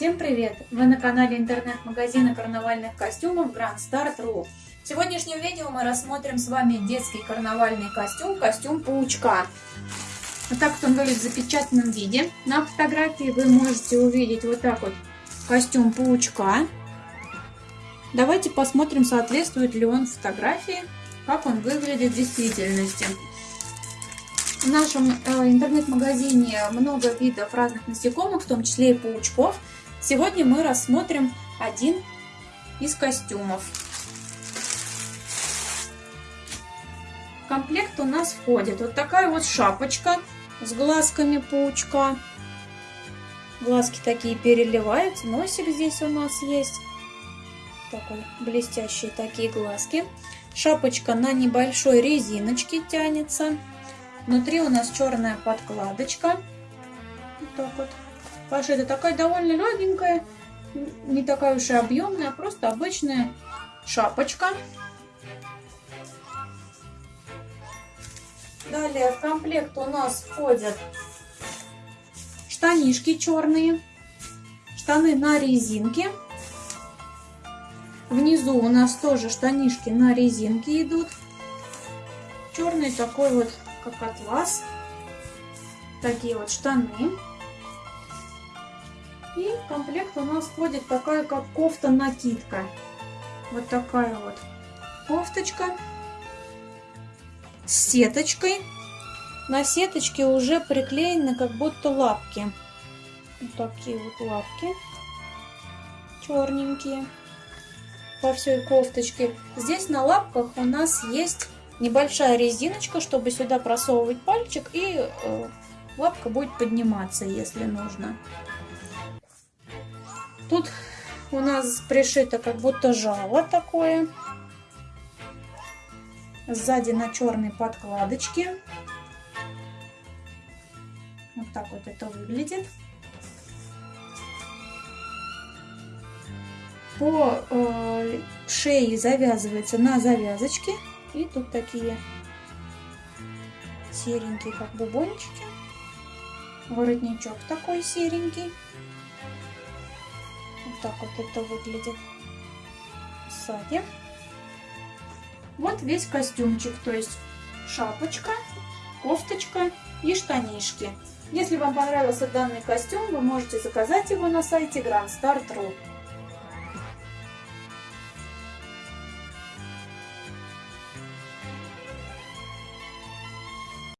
Всем привет! Вы на канале интернет-магазина карнавальных костюмов Grand Star.ru В сегодняшнем видео мы рассмотрим с вами детский карнавальный костюм, костюм паучка. Вот так вот он выглядит в запечатанном виде. На фотографии вы можете увидеть вот так вот костюм паучка. Давайте посмотрим, соответствует ли он фотографии, как он выглядит в действительности. В нашем э, интернет-магазине много видов разных насекомых, в том числе и паучков. Сегодня мы рассмотрим один из костюмов. В комплект у нас входит вот такая вот шапочка с глазками паучка. Глазки такие переливаются, носик здесь у нас есть. Такой блестящие такие глазки. Шапочка на небольшой резиночке тянется. Внутри у нас черная подкладочка. Вот так вот. Пошита такая довольно легенькая, не такая уж и объемная, просто обычная шапочка. Далее в комплект у нас входят штанишки черные, штаны на резинке. Внизу у нас тоже штанишки на резинке идут. Черный такой вот как атлас. Такие вот штаны. И в комплект у нас входит такая как кофта-накидка. Вот такая вот кофточка с сеточкой. На сеточке уже приклеены как будто лапки. Вот такие вот лапки черненькие по всей кофточке. Здесь на лапках у нас есть небольшая резиночка, чтобы сюда просовывать пальчик, и э, лапка будет подниматься, если нужно. Тут у нас пришито как будто жало такое. Сзади на черной подкладочке. Вот так вот это выглядит. По э, шее завязывается на завязочке. И тут такие серенькие, как бубончики. Воротничок такой серенький. Так вот это выглядит сзади. Вот весь костюмчик, то есть шапочка, кофточка и штанишки. Если вам понравился данный костюм, вы можете заказать его на сайте Grand Star.ru.